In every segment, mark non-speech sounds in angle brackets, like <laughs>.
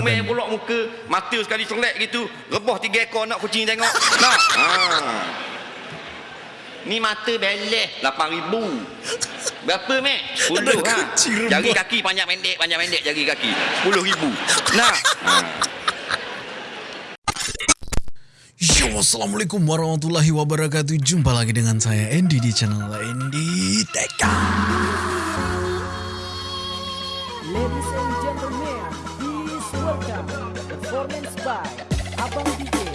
comel pula muka mata sekali selek gitu. Rebah tiga ekor nak kucing tengok. Nah. Ha. ni mata beleh. 8000 berapa mek 10 ha. jari kaki panjang pendek panjang pendek jari kaki. 10000 nah. Ha. Yo, Assalamualaikum warahmatullahi wabarakatuh. Jumpa lagi dengan saya Andy di channel Andy Teka Ladies and gentlemen, welcome performance by Abang DJ.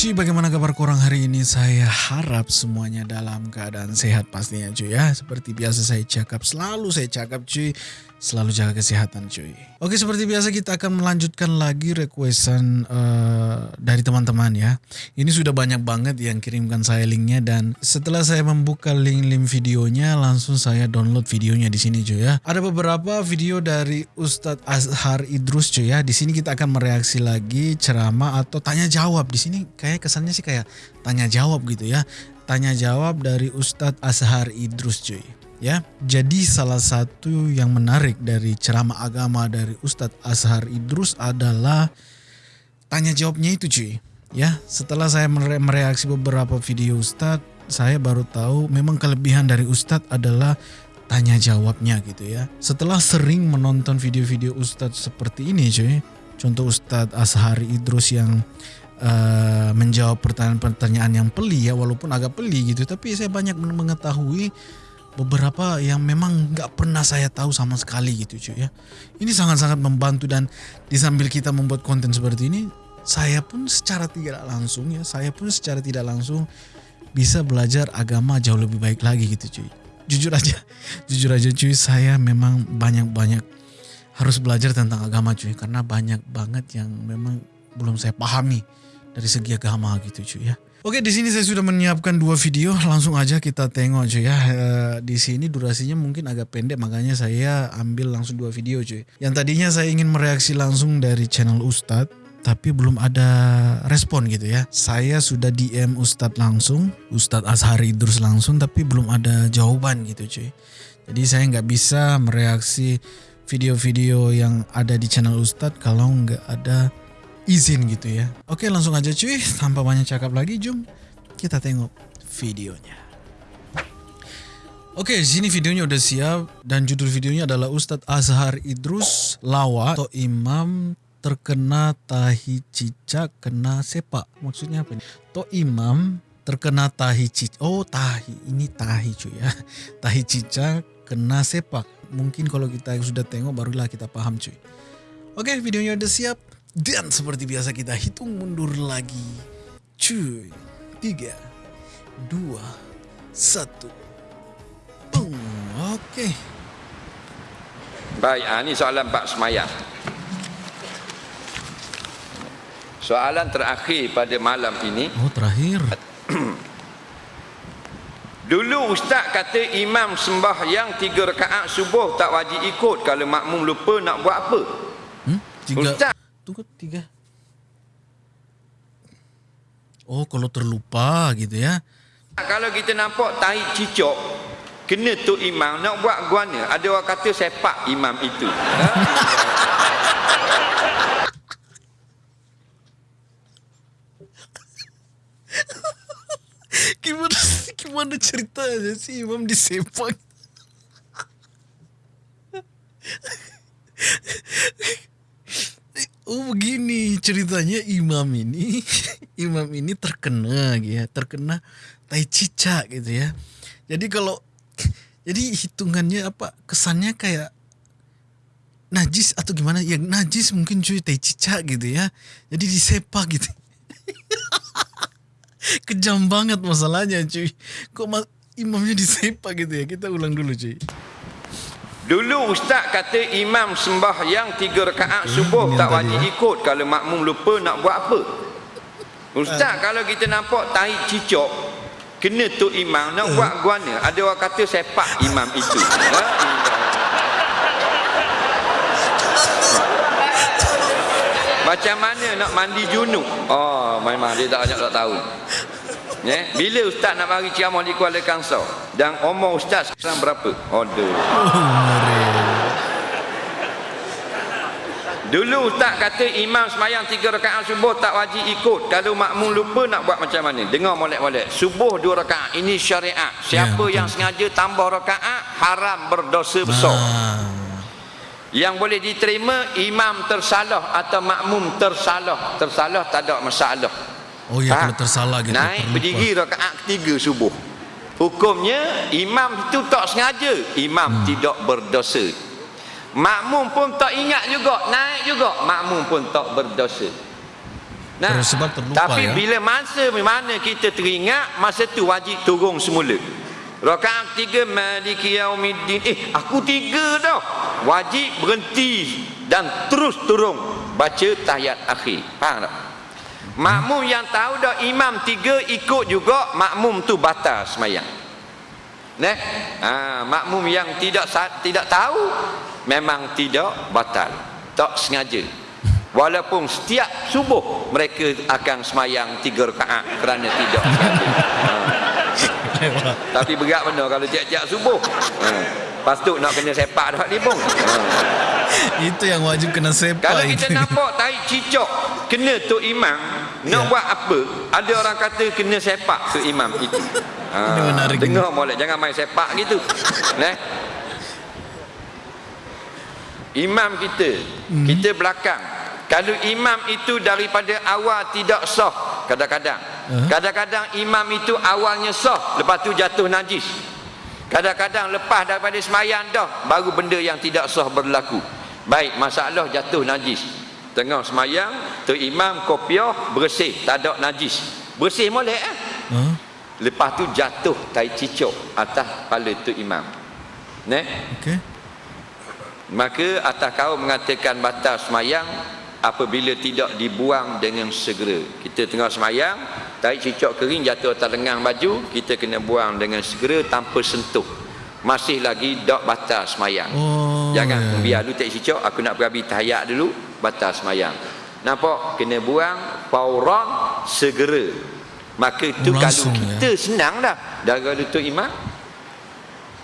Cuy, bagaimana kabar kurang hari ini? Saya harap semuanya dalam keadaan sehat pastinya cuy ya. Seperti biasa saya cakap, selalu saya cakap cuy. Selalu jaga kesehatan cuy. Oke seperti biasa kita akan melanjutkan lagi requestan uh, dari teman-teman ya. Ini sudah banyak banget yang kirimkan saya linknya Dan setelah saya membuka link-link videonya Langsung saya download videonya di sini cuy ya. Ada beberapa video dari Ustadz Azhar Idrus cuy ya. Di sini kita akan mereaksi lagi ceramah atau tanya jawab. Di sini kayak kesannya sih kayak tanya jawab gitu ya Tanya jawab dari Ustadz Azhar Idrus cuy ya. Jadi salah satu yang menarik dari ceramah agama dari Ustadz Azhar Idrus adalah tanya jawabnya itu cuy. Ya, setelah saya mere mereaksi beberapa video Ustadz, saya baru tahu memang kelebihan dari Ustadz adalah tanya jawabnya gitu ya. Setelah sering menonton video-video Ustadz seperti ini cuy, contoh Ustadz Azhar Idrus yang uh, menjawab pertanyaan-pertanyaan yang peli ya, walaupun agak peli gitu, tapi saya banyak mengetahui beberapa yang memang nggak pernah saya tahu sama sekali gitu cuy ya. Ini sangat-sangat membantu dan di sambil kita membuat konten seperti ini, saya pun secara tidak langsung ya, saya pun secara tidak langsung bisa belajar agama jauh lebih baik lagi gitu cuy. Jujur aja, <laughs> jujur aja cuy, saya memang banyak-banyak harus belajar tentang agama cuy karena banyak banget yang memang belum saya pahami dari segi agama gitu cuy ya. Oke, di sini saya sudah menyiapkan dua video, langsung aja kita tengok cuy ya. E, di sini durasinya mungkin agak pendek, makanya saya ambil langsung dua video cuy. Yang tadinya saya ingin mereaksi langsung dari channel Ustadz, tapi belum ada respon gitu ya. Saya sudah DM Ustadz langsung, Ustadz Azhari Idrus langsung, tapi belum ada jawaban gitu cuy. Jadi saya nggak bisa mereaksi video-video yang ada di channel Ustadz kalau nggak ada izin gitu ya. Oke langsung aja cuy, tanpa banyak cakap lagi, jom kita tengok videonya. Oke, sini videonya udah siap dan judul videonya adalah Ustadz Azhar Idrus Lawa atau Imam terkena tahi cicak kena sepak. Maksudnya apa nih? To imam terkena tahi cicak. Oh, tahi. Ini tahi cuy ya. <laughs> Tahi cicak kena sepak. Mungkin kalau kita sudah tengok barulah kita paham cuy. Oke, videonya udah siap. Dan seperti biasa kita hitung mundur lagi. Cuy. Tiga. Dua. Satu. Boom. Oke. Baik, ha, ni soalan Pak Semayang. Soalan terakhir pada malam ini. Oh terakhir. <clears throat> Dulu Ustaz kata imam sembah yang tiga rakaat subuh tak wajib ikut kalau makmum lupa nak buat apa? Hmm? Tiga. Ustaz. Tunggu tiga. Oh kalau terlupa gitu ya. Kalau kita nampak tahi cicok, kena tu imam nak buat guana. Ada orang kata sepak imam itu. Ha? <laughs> gimana gimana ceritanya sih Imam disepak? <laughs> Oh begini ceritanya imam ini. <laughs> Imam ini terkena gitu ya terkena tai cicak gitu ya. Jadi kalau <laughs> jadi hitungannya apa? Kesannya kayak najis atau gimana? Ya najis mungkin cuy tai cicak gitu ya. Jadi disepak gitu. <laughs> Kejam banget masalahnya cuy. Kok ma imamnya disepak gitu ya? Kita ulang dulu cuy Dulu Ustaz kata imam sembah yang tiga rakaat subuh tak wajib ikut kalau makmum lupa nak buat apa. Ustaz kalau kita nampak tahi cicok kena tu imam nak buat guana. Ada orang kata sepak imam itu. <laughs> Ha? Macam mana nak mandi junub? Oh, memang dia tak banyak tak tahu. Ya, bila ustaz nak bagi ceramah di Kuala Kangsar dan umur ustaz sekarang berapa? Aduh. Dulu ustaz kata imam semayang tiga rakaat subuh tak wajib ikut. Kalau makmum lupa nak buat macam mana? Dengar molek-molek. Subuh dua rakaat. Ini syariat. Siapa betul. yang sengaja tambah rakaat haram berdosa besar. Ah. Yang boleh diterima imam tersalah atau makmum tersalah. Tersalah tak ada masalah. Oh ya Faham? kalau tersalah gitu. Naik berdiri rakaat ketiga subuh. Hukumnya imam itu tak sengaja, imam Hmm. tidak berdosa. Makmum pun tak ingat juga, naik juga, makmum pun tak berdosa. Nah, sebab terlupa, tapi ya. bila masa mana kita teringat, masa tu wajib turun semula. Rakaat tiga Maliki Yaumiddin. Eh, aku tiga dah. Wajib berhenti dan terus turun baca tahiyat akhir. Faham tak? Makmum yang tahu dah imam tiga ikut juga makmum tu batal semayang. Nah, ha, makmum yang tidak tidak tahu memang tidak batal, tak sengaja. Walaupun setiap subuh mereka akan semayang tiga rakaat kerana tidak sengaja. Ha. <laughs> Tapi berat benar kalau tiap-tiap subuh. Ha. Lepas tu nak kena sepak dah ni pun. <laughs> Ha. Itu yang wajib kena sepak Kalau itu. kita nampak tahi cicok kena tu imam nak Ya. buat apa? Ada orang kata kena sepak tu imam itu. <laughs> Ha, menarik dengar molek jangan main sepak gitu. <laughs> Nah. Imam kita, Hmm. kita belakang. Kalau imam itu daripada awal tidak sah kadang-kadang. Kadang-kadang imam itu awalnya sah, lepas tu jatuh najis. Kadang-kadang lepas daripada semayang dah baru benda yang tidak sah berlaku. Baik, masalah jatuh najis. Tengah semayang, tu imam kopiah bersih, tak ada najis. Bersih molek eh. Huh? Lepas tu jatuh tai cicok atas kepala tu imam. Neh, Okey. maka atas kau mengatakan batal semayang apabila tidak dibuang dengan segera. Kita tengah semayang, tarik cicak kering jatuh atas lengan baju, kita kena buang dengan segera tanpa sentuh. Masih lagi tak batal semayang. Oh, Jangan ya. biar dulu tarik cicak, aku nak berabi tahiyat dulu, batal semayang. Nampak? Kena buang fauran segera. Maka itu kalau langsung, kita senang dah. Darah lutut imam.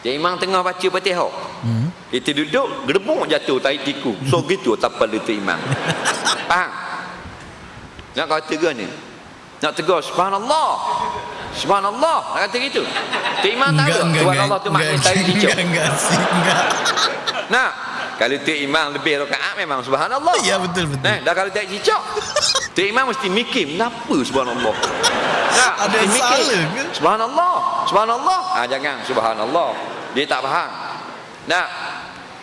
Dia imam tengah baca Fatihah. Hmm. Kita duduk, gedebuk jatuh tahi tiku. So gitu tapal lutut imam. <laughs> Faham? Nak kata ke ni? Nak tegur subhanallah. Subhanallah. Nak kata gitu. Tu imam tahu tak? Tu maknanya tahi cicak. Enggak, enggak sih, enggak. <laughs> Nah, kalau tu imam lebih rakaat memang subhanallah. Ya, betul, betul. Nah, dah kalau tak cicak. Tu imam mesti mikir, kenapa subhanallah? Nah, Ada yang mikir, salah ke? Subhanallah. Subhanallah. Ah jangan subhanallah. Dia tak faham. Nah,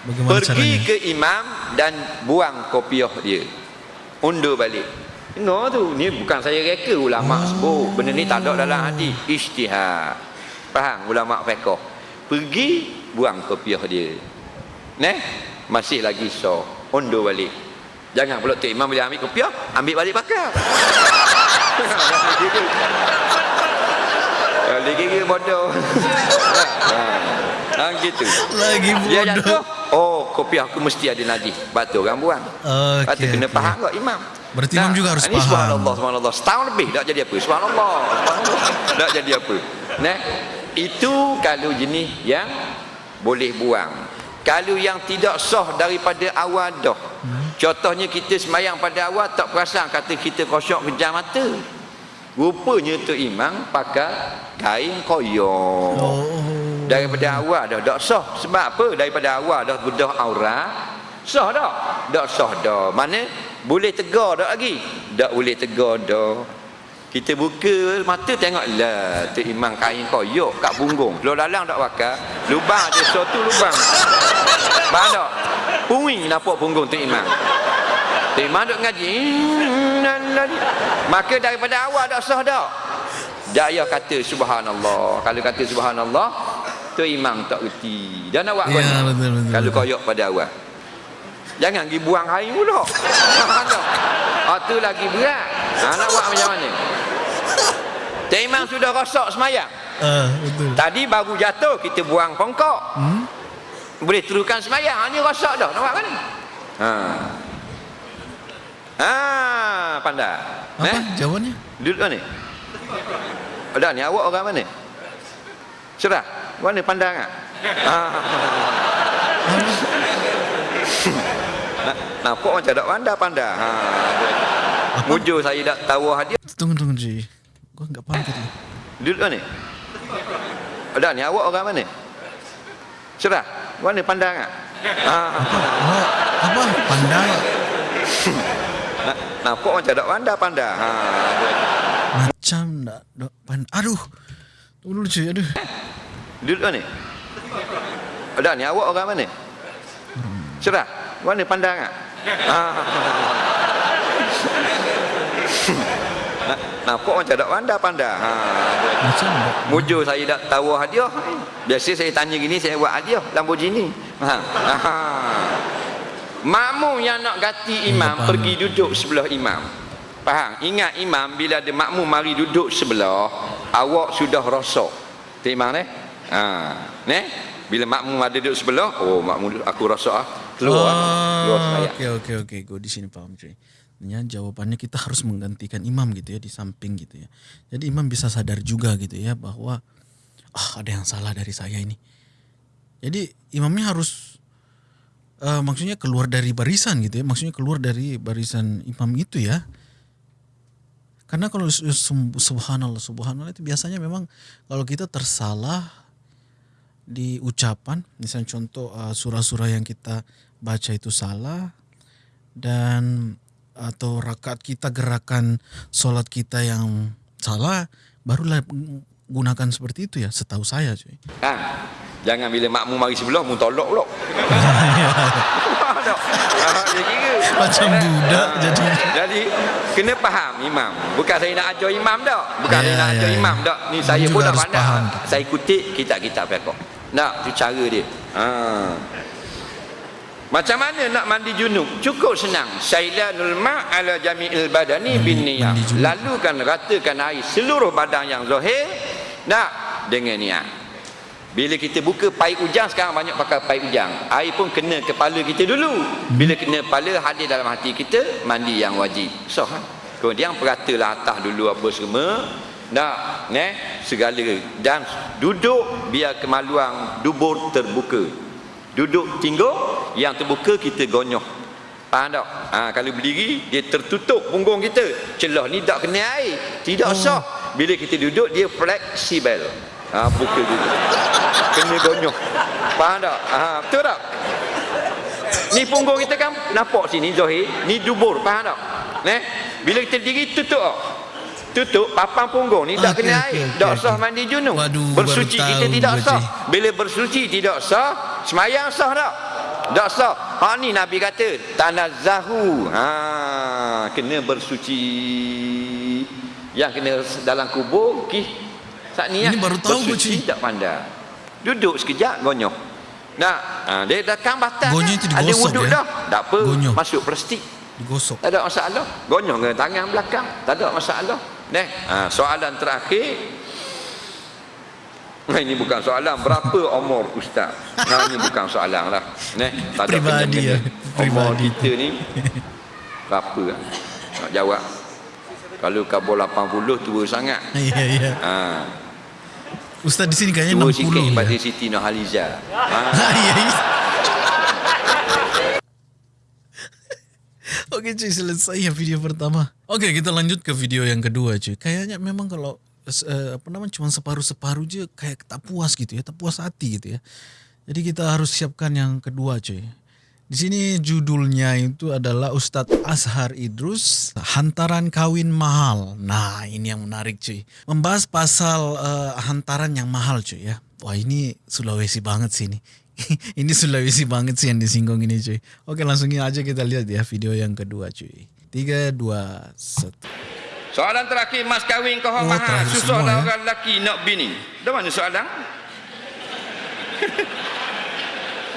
Bagaimana pergi caranya? ke imam dan buang kopiah dia. Undur balik. Dengar tu, ni bukan saya reka ulama sebut. Benda ni tak ada dalam hadis. Ijtihad. Faham ulama fiqh. Pergi buang kopiah dia. Neh, masih lagi so. Undur balik. Jangan pula tu imam bila ambil kopiah, ambil balik pakai. <laughs> Lagi kira bodoh. <laughs> ha. ha, gitu. Lagi Dia bodoh. jatuh, oh kopi aku mesti ada najis. Batu orang buang. Okey, Kata kena faham tak imam? Berarti imam juga harus ini faham. Subhanallah, subhanallah. Setahun lebih tak jadi apa. Subhanallah, subhanallah. tak jadi apa. Nah, itu kalau jenis yang boleh buang. Kalau yang tidak sah daripada awal dah. Hmm. Contohnya kita semayang pada awal tak perasan kata kita kosong kejam mata. Rupanya tu imam pakai kain koyor. Oh. Daripada awal dah tak sah. Sebab apa? Daripada awal dah bedah aurat. Sah tak? Tak sah dah. Mana? Boleh tegar tak lagi? Tak boleh tegar dah. Kita buka mata tengok lah tu imam kain koyok kat punggung. Lo dalang tak bakar. Lubang ada suatu lubang. Faham tak? Puing nampak punggung tu imam. Tu imam duk ngaji. Maka daripada awal tak sah dah. Tak payah kata subhanallah. Kalau kata subhanallah, tu imam tak reti. Dan nak buat Ya, betul, betul, Kalau betul. koyok pada awal. Jangan pergi buang air pula. Ah, tu lagi berat. Ha, nak buat macam mana? Imam sudah rosak semayang. Ah, betul. Tadi baru jatuh, kita buang pongkok. Hmm? Boleh teruskan semayang. Ha, ni rosak dah. Nak buat mana? Ha. Ah, pandai. Apa Eh? jawabannya? Duduk mana? Ada ni awak orang mana? Cerah. Mana pandang ah? Ah. Nak- Nampak macam tak pandai pandai. Ha. Mujur saya tak tahu hadiah. Tunggu tunggu cuy. Gua enggak paham tadi. Duduk mana? Ada ni awak orang mana? Cerah. Mana pandang ah? Ah. Oh, apa? Pandai. <laughs> Nak- Nampak macam tak pandai pandai. Ha. Macam tak dok pandai. Aduh. Tunggu dulu cuy. Aduh. Duduk mana? Ada ni awak orang mana? Cerah. Mana pandang ah? Ah. Nak- <laughs> Nampak macam tak pandai pandai. Ha. Macam tak. Mujur saya tak tahu hadiah. Biasa saya tanya gini saya buat hadiah Lamborghini. Ha. ha. Makmum yang nak ganti imam faham. pergi duduk sebelah imam. Faham? Ingat imam bila ada makmum mari duduk sebelah, awak sudah rosok. Timang ne? Ha. Ne? Bila makmum ada duduk sebelah, oh makmum aku rosok ah. Keluar. keluar saya. Oke oke oke. Gue di sini paham cuy. Ya, jawabannya kita harus menggantikan imam gitu ya di samping gitu ya. Jadi imam bisa sadar juga gitu ya bahwa ah ada yang salah dari saya ini. Jadi imamnya harus eh, maksudnya keluar dari barisan gitu ya. Maksudnya keluar dari barisan imam itu ya. Karena kalau subhanallah subhanallah itu biasanya memang kalau kita tersalah di ucapan, misalnya contoh uh, surah-surah yang kita baca itu salah dan atau rakaat kita gerakan sholat kita yang salah, barulah gunakan seperti itu ya, setahu saya cuy. Ha. Jangan bila makmum mari sebelah mu tolak pula. <laughs> <laughs> Tak. Ah, dia kira. Macam budak jadi. Jadi kena faham imam. Bukan saya nak ajar imam dak. Bukan Ya, saya nak ya, ajar ya. imam dak. Ni saya pun dah harus pandai. faham. Saya kutip kitab-kitab fiqh. Nak tu cara dia. Ha. Macam mana nak mandi junub? Cukup senang. Sailanul ma' ala jami'il badani bin niyah. Lalukan ratakan air seluruh badan yang zahir nak dengan niat. Bila kita buka paip ujang sekarang banyak pakai paip ujang. Air pun kena kepala kita dulu. Bila kena kepala hadir dalam hati kita mandi yang wajib. Sah. ha? Kemudian peratalah atas dulu apa semua. Nak, ne, segala dan duduk biar kemaluan dubur terbuka. Duduk tinggung yang terbuka kita gonyoh. Faham tak? Ha, kalau berdiri dia tertutup punggung kita. Celah ni tak kena air. Tidak sah. Bila kita duduk dia fleksibel. Ha, buka dulu. Kena gonyoh. Faham tak? Ha, betul tak? Ni punggung kita kan nampak sini Zahir. Ni dubur. Faham tak? Ne? Bila kita diri tutup. tak? Tutup papan punggung ni tak Okey, kena okey, air. okey, Tak sah mandi junub. Waduh, Bersuci kita tidak sah. Bila bersuci tidak sah, semayang sah tak? Tak sah. Ha ni Nabi kata, tanazzahu. Ha, kena bersuci. Yang kena dalam kubur, ki saat ni Ini ah, baru tahu gua, bersuci Cik. tak pandai. Duduk sekejap gonyoh. Nah, ha, dia datang batal. Gonyoh dah. itu Ada digosok, wuduk ya? dah. Tak apa, Gonyoh. masuk plastik. Digosok. Tak ada masalah. Gonyoh dengan tangan belakang. Tak ada masalah. Neh, ha, soalan terakhir. Nah, ini bukan soalan berapa umur ustaz. Nah, ini bukan soalan lah. Neh, tak ada kena-kena. ya, Umur kita ni berapa lah? Nak jawab. Kalau kabur 80 tua sangat. Iya <laughs> iya. Ha, Ustaz di sini kayaknya tua 60 sikit ya. pada Siti Nurhaliza. Ha. Iya, iya. <laughs> Oke cuy selesai ya video pertama. Oke kita lanjut ke video yang kedua cuy. Kayaknya memang kalau eh, apa namanya cuma separuh-separuh aja kayak tak puas gitu ya, tak puas hati gitu ya. Jadi kita harus siapkan yang kedua cuy. Di sini judulnya itu adalah Ustadz Azhar Idrus Hantaran Kawin Mahal. Nah ini yang menarik cuy. Membahas pasal eh, hantaran yang mahal cuy ya. Wah ini Sulawesi banget sih ini. <laughs> ini Sulawesi banget sih yang disinggung ini cuy. Oke langsung aja kita lihat ya video yang kedua cuy. Tiga, dua, satu. Soalan terakhir mas kahwin kau Oh, mahal susah lah ya. orang lelaki nak bini. Dah mana soalan? <laughs>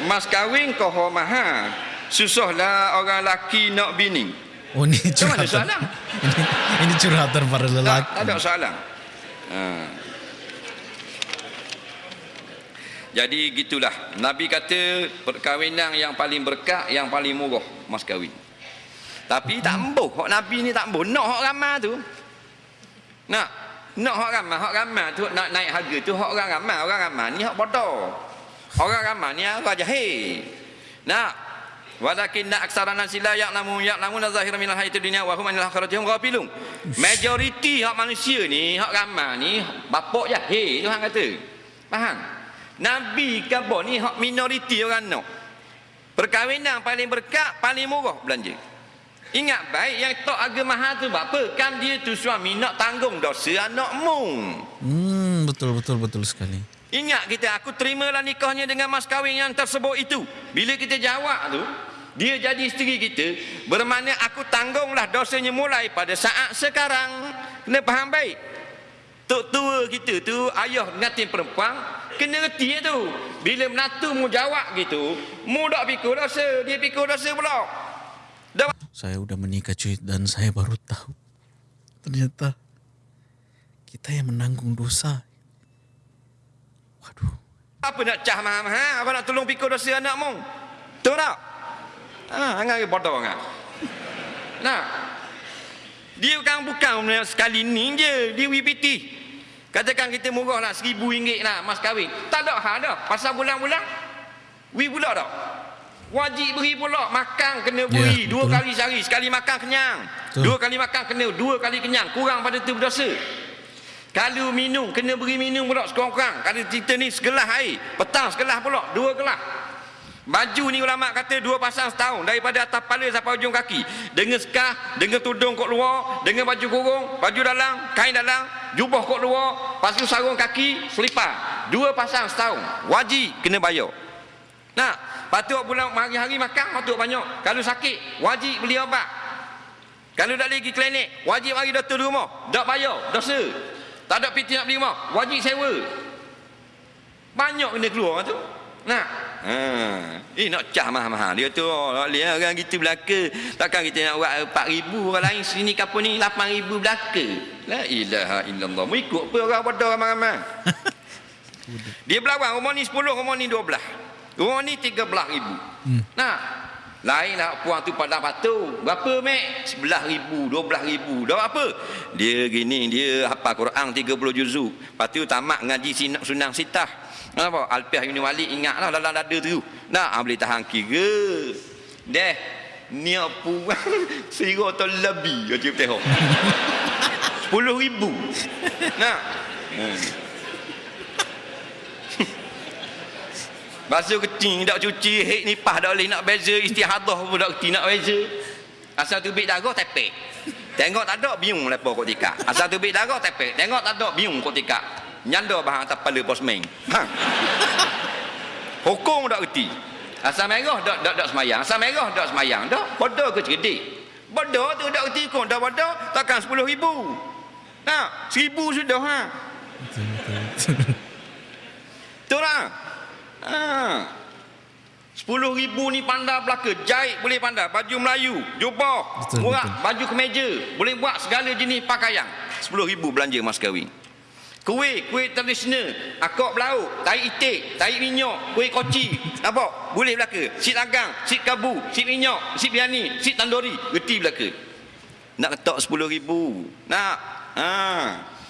mas kahwin kau mahal susah lah orang lelaki nak bini. Oh Dah mana curhatan. soalan? ini, <laughs> ini curhatan para Tak, lelaki. tak ada soalan. Ha. Jadi gitulah. Nabi kata perkahwinan yang paling berkah, yang paling murah mas kahwin. Tapi tak embuh. Hak Nabi ni tak embuh. Nak hak ramah tu. Nak. Nak hak ramah. Hak ramah tu nak naik harga tu. Hak orang ramah. Orang ramah ni hak bodoh. Orang ramah ni orang jahil. Nak. Walakin nak aksara nasi la ya'lamu ya'lamu zahira minal hayati dunia wa hum anil akhiratihum ghafilun. Majoriti hak manusia ni, hak ramah ni bapak jahil Tuhan kata. Faham? Nabi apa ni hak minoriti orang nak. Perkahwinan paling berkat, paling murah belanja. Ingat baik yang tok harga mahal tu buat apa? Kan dia tu suami nak tanggung dosa anak mung. Hmm, betul betul betul sekali. Ingat kita aku terimalah nikahnya dengan mas kahwin yang tersebut itu. Bila kita jawab tu, dia jadi isteri kita, bermakna aku tanggunglah dosanya mulai pada saat sekarang. Kena faham baik. Tok tua kita tu ayah ngatin perempuan kena reti tu. Bila menatu mu jawab gitu, mu dak pikir dosa, dia pikir dosa pula. Dah Saya udah menikah cuy dan saya baru tahu. Ternyata kita yang menanggung dosa. Apa nak cah mahal-mahal, apa nak tolong pikir dosa anak mu? Tahu tak? Ha, angan ke bodoh kan? Nah. Dia kan bukan sekali ni je, dia WPT. Katakan kita murah lah seribu ringgit lah mas kahwin. Tak ada hal dah. Pasal bulan-bulan, we pula dah. Wajib beri pula. Makan kena beri. Ya, dua betul. kali sehari. Sekali makan kenyang. Betul. Dua kali makan kena dua kali kenyang. Kurang pada tu berdosa. Kalau minum, kena beri minum pula sekurang-kurang. Kalau kita ni segelas air. Petang segelas pula. Dua gelas. Baju ni ulama kata dua pasang setahun daripada atas kepala sampai ujung kaki. Dengan skah, dengan tudung kot luar, dengan baju kurung, baju dalam, kain dalam, jubah kot luar, lepas tu sarung kaki, selipar. Dua pasang setahun. Wajib kena bayar. Nah, patut bulan hari-hari makan patut banyak. Kalau sakit, wajib beli obat. Kalau tak lagi klinik, wajib bagi doktor di rumah. Tak bayar, dosa. Tak ada piti nak beli rumah, wajib sewa. Banyak kena keluar tu. Nah. Ha. Eh nak cah mahal-mahal. Dia tu oh, lihat orang kita belaka. Takkan kita nak buat 4000 orang lain sini kapal ni 8000 belaka. La ilaha illallah. Mu ikut apa orang bodoh ramai-ramai. <laughs> Dia berlawan rumah ni 10, rumah ni 12. Rumah ni 13000. Hmm. Nah. Lain lah puan tu pada batu. Berapa mek? 11,000, 12,000. Dah apa? Dia gini, dia hafal Quran 30 juzuk. Lepas tu tamat ngaji sinak sunang sitah. Apa? Alpiah Ibn Walid ingatlah dalam dada tu. Nah, ah, boleh tahan kira. Deh. Ni puan <laughs> sira atau lebih aja tengok. <laughs> 10,000. Nah. Hmm. Basuh keting tak cuci hek nipah tak boleh nak beza istihadah pun tak kerti nak beza. Asal tubik darah tepek. Tengok tak ada biung lepas kau tikak. Asal tubik darah tepek. Tengok tak ada biung kau tikak. Nyanda bahan atas kepala posmeng. Ha. Hukum tak kerti. Asal merah tak tak tak semayang. Asal merah tak semayang. Tak bodoh ke cerdik. Bodoh tu tak kerti kau. Dah bodoh takkan 10 ribu. Nah, seribu sudah ha. <laughs> Betul. Ha. Sepuluh ribu ni pandai belaka. Jahit boleh pandai. Baju Melayu. Jubah. Betul, murah. betul. Baju kemeja. Boleh buat segala jenis pakaian. Sepuluh ribu belanja mas kahwin. Kuih, kuih tradisional. Akok belauk, tahi itik, tahi minyak, kuih koci. Nampak? Boleh belaka. Sip lagang, sip kabu, sip minyak, sip biani, sip tandori. Reti belaka. Nak ketok sepuluh ribu. Nak? Ha.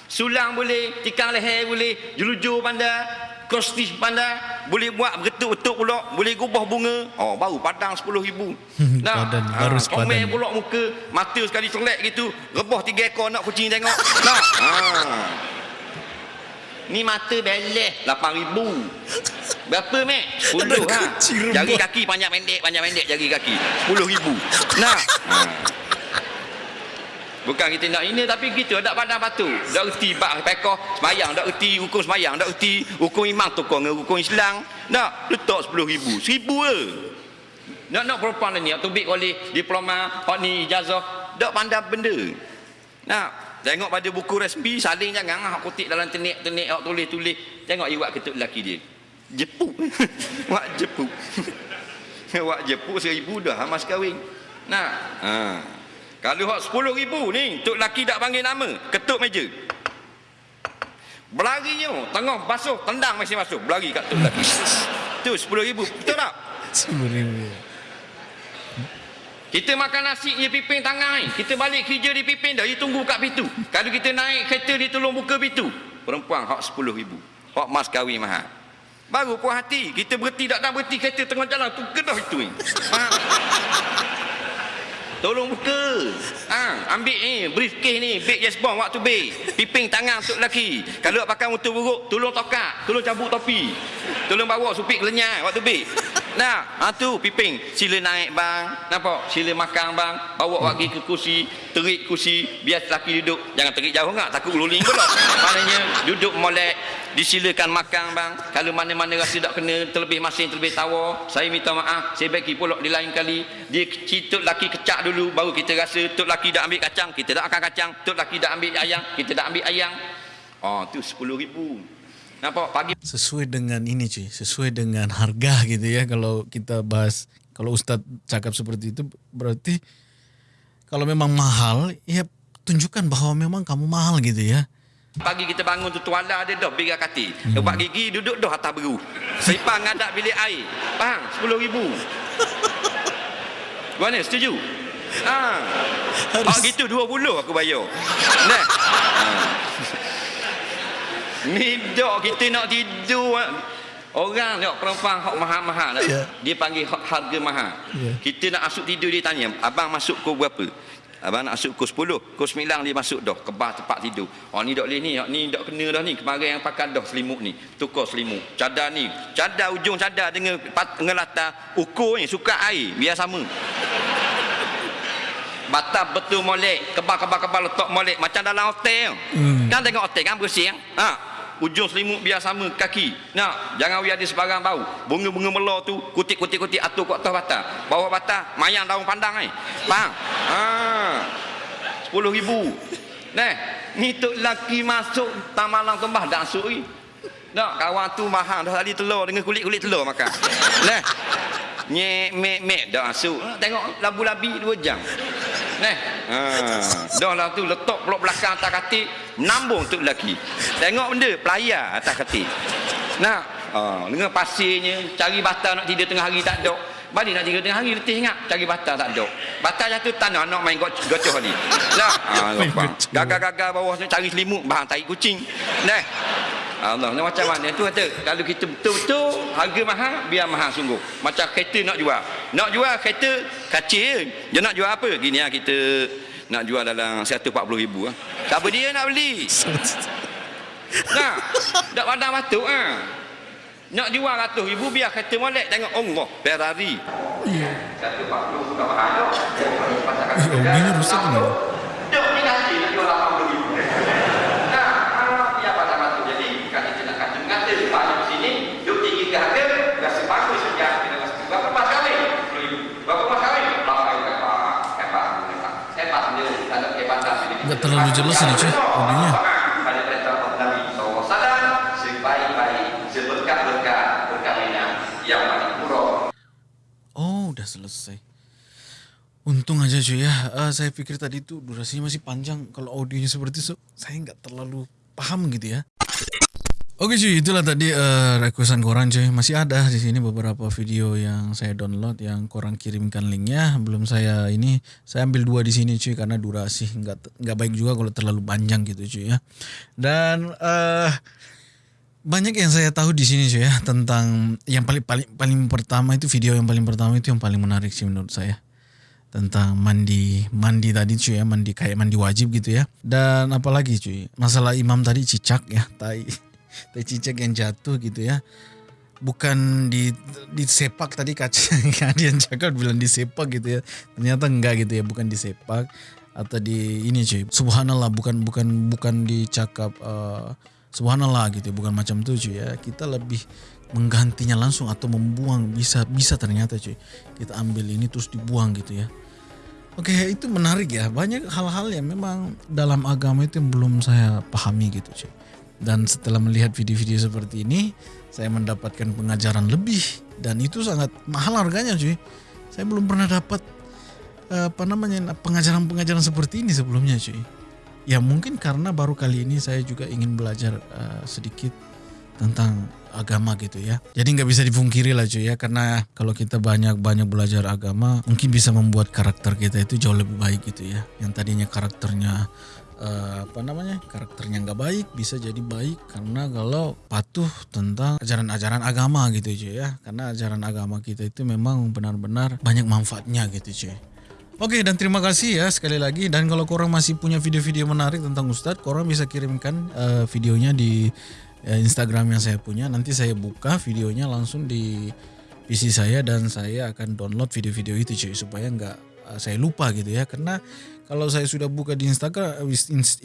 Sulang boleh, tikang leher boleh, jelujur pandai, kostis pandai, boleh buat betul-betul pula, boleh gubah bunga. Oh, baru padang sepuluh ribu. Padan, baru sepadan. Comel pula muka, mata sekali celek gitu, rebah tiga ekor nak kucing tengok. Nak? Ha. <laughs> Ni mata beleh 8000. Berapa mek? 10 Ada ha. Jari kaki panjang pendek, panjang pendek jari kaki. 10000. Nak? Ha. Bukan kita nak ini tapi kita tak pandang batu. Tak reti bak pekoh semayang, tak reti hukum semayang, tak reti hukum imam tukar dengan hukum Islam. Nak letak 10,000. 1000 je. Nak nak perempuan ni atau oleh diploma, hak ni ijazah, tak pandang benda. Nak tengok pada buku resmi saling jangan hak kutip dalam tenik-tenik hak tulis-tulis. Tengok iwak ketuk lelaki dia. Jepuk. <laughs> Wak jepuk. <laughs> Wak jepuk seribu dah mas kahwin. Nah. Ha. Kalau hak sepuluh ribu ni, tok laki tak panggil nama, ketuk meja. Berlarinya, tengah basuh, tendang masih masuk, berlari kat tok laki. Tu sepuluh ribu, betul tak? Sepuluh ribu. Kita makan nasi je piping tangan ni. Kita balik kerja di piping dah. Dia tunggu kat pintu. Kalau kita naik kereta dia tolong buka pintu. Perempuan hak 10 ribu. Hak mas kahwin mahal. Baru puas hati. Kita berhenti tak nak berhenti kereta tengah jalan. Tu kedah itu ni. Faham? Tolong buka. Ha, ambil ni, briefcase ni, beg yes bomb waktu beg. Piping tangan untuk lelaki. Kalau pakai motor buruk, tolong tokak, tolong cabut topi. Tolong bawa supik lenyai waktu beg. Nah, ha tu piping. Sila naik bang. Nampak? Sila makan bang. Bawa pergi ke kursi, terik kursi, biar lelaki duduk. Jangan terik jauh enggak, takut rolling pula. Maknanya duduk molek, disilakan makan bang. Kalau mana-mana rasa tak kena terlebih masin, terlebih tawa, saya minta maaf. Saya bagi pulak di lain kali. Dia tok laki kecak dulu baru kita rasa tok laki dah ambil kacang, kita dah akan kacang. Tok laki dah ambil ayam, kita dah ambil ayam. Oh, tu 10 ribu. Nampak pagi sesuai dengan ini cuy, sesuai dengan harga gitu ya. Kalau kita bahas, kalau Ustadz cakap seperti itu berarti kalau memang mahal, ya tunjukkan bahwa memang kamu mahal gitu ya. Pagi kita bangun tu tuala dia dah bilik kati. Hmm. Lepas gigi duduk dah atas beru. Sipang ngadak bilik air. Faham? 10 ribu. <laughs> Mana setuju? Ha. Harus. Oh gitu 20 aku bayar. Nah. Ha. Ni dok kita nak tidur. Orang tengok perempuan hak mahal-mahal yeah. Dia panggil hak harga mahal. Yeah. Kita nak masuk tidur dia tanya, abang masuk kau berapa? Abang nak masuk pukul 10, pukul 9 dia masuk dah kebah tempat tidur. Oh ni dok boleh ni, ni dok kena dah ni. Kemarin yang pakai dah selimut ni, tukar selimut. Cadar ni, cadar ujung cadar dengan latar ukur ni suka air biar sama. Batap betul molek, kebal-kebal-kebal letak molek macam dalam hotel. Hmm. Kan tengok hotel kan bersih. Ha, ujung selimut biar sama kaki nak jangan biar dia sebarang bau bunga-bunga melor tu kutik-kutik-kutik atur kat atas batas bawah batas mayang daun pandang ni faham ha. 10 ribu Nah, ni tu laki masuk tamalang tembah dak masuk ni. Tak, kawan tu mahal dah tadi telur dengan kulit-kulit telur makan. Nah. Nyek mek mek dak masuk. Tengok labu-labi 2 jam. Nah. Ha. Dah lah tu letak peluk belakang atas katil, menambung tu lelaki. Tengok benda, pelayar atas katil. Nah, ha. dengan pasirnya, cari batal nak tidur tengah hari tak ada. Balik nak tidur tengah hari, letih ingat, cari batal tak ada. Batal jatuh tanah, nak main gocoh ni. Nah, ha, gagal-gagal bawah cari selimut, bahan tarik kucing. Nah, Allah ni macam mana? Tu kata kalau kita betul-betul harga mahal biar mahal sungguh. Macam kereta nak jual. Nak jual kereta kacil dia nak jual apa? Gini lah kita nak jual dalam 140 ribu lah. siapa dia nak beli? <laughs> Nah. Tak pandang batuk ha. Nak jual ratus ribu biar kereta molek tengok Allah Ferrari Iya. 140 bukan mahal Oh, ini rusak ni. Dok ni nanti nak jual 80 ribu Nah, ah, ya pada batu. Jadi bukan kita nak kata mengata banyak sini, duk tinggi ke harga, rasa bagus saja. Kita rasa berapa mas? 10 ribu. Berapa mas kahwin? Bapak yang hebat, hebat, hebat. Hebat dia, tak ada kehebatan sini. Nggak terlalu jelas ini cuy, audionya. Pada perintah Nabi SAW, sebaik-baik, seberkah-berkah perkahwinan yang paling murah. Oh, udah selesai. Untung aja cuy ya. Eh, saya pikir tadi tuh durasinya masih panjang. Kalau audionya seperti itu, saya nggak terlalu paham gitu ya. Oke cuy, itulah tadi uh, requestan korang cuy. Masih ada di sini beberapa video yang saya download yang korang kirimkan linknya. Belum saya ini, saya ambil dua di sini cuy karena durasi nggak nggak baik juga kalau terlalu panjang gitu cuy ya. Dan eh banyak yang saya tahu di sini cuy ya tentang yang paling paling paling pertama itu video yang paling pertama itu yang paling menarik sih menurut saya tentang mandi mandi tadi cuy ya mandi kayak mandi wajib gitu ya. Dan apalagi cuy masalah imam tadi cicak ya <laughs> tai tai cicak yang jatuh gitu ya. Bukan di disepak tadi kaca <laughs> kalian cakap bilang disepak gitu ya. Ternyata enggak gitu ya bukan disepak atau di ini cuy. Subhanallah bukan bukan bukan dicakap eh, subhanallah gitu ya, bukan macam itu cuy ya. Kita lebih menggantinya langsung atau membuang bisa bisa ternyata cuy. Kita ambil ini terus dibuang gitu ya Oke itu menarik ya. Banyak hal-hal yang memang dalam agama itu yang belum saya pahami gitu cuy dan setelah melihat video-video seperti ini saya mendapatkan pengajaran lebih. Dan itu sangat mahal harganya cuy saya belum pernah dapat apa namanya pengajaran-pengajaran seperti ini sebelumnya cuy ya mungkin karena baru kali ini saya juga ingin belajar eh, sedikit tentang agama gitu ya. Jadi nggak bisa dipungkiri lah cuy ya karena kalau kita banyak-banyak belajar agama mungkin bisa membuat karakter kita itu jauh lebih baik gitu ya. Yang tadinya karakternya eh, apa namanya karakternya nggak baik bisa jadi baik karena kalau patuh tentang ajaran-ajaran agama gitu cuy ya karena ajaran agama kita itu memang benar-benar banyak manfaatnya gitu cuy Oke dan terima kasih ya sekali lagi dan kalau korang masih punya video-video menarik tentang Ustadz korang bisa kirimkan eh, videonya di Instagram yang saya punya nanti saya buka videonya langsung di PC saya dan saya akan download video-video itu cuy supaya nggak eh, saya lupa gitu ya. Karena kalau saya sudah buka di Instagram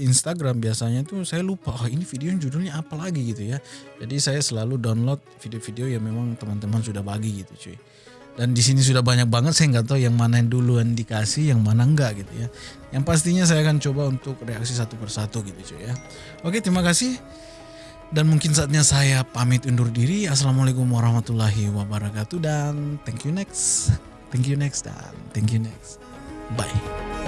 Instagram biasanya tuh saya lupa oh ini video judulnya apa lagi gitu ya. Jadi saya selalu download video-video yang memang teman-teman sudah bagi gitu cuy. Dan di sini sudah banyak banget saya nggak tahu yang mana yang duluan dikasih yang mana enggak gitu ya. Yang pastinya saya akan coba untuk reaksi satu persatu gitu cuy ya. Oke terima kasih dan mungkin saatnya saya pamit undur diri. Assalamualaikum warahmatullahi wabarakatuh. Dan thank you next. Thank you next dan thank you next. Bye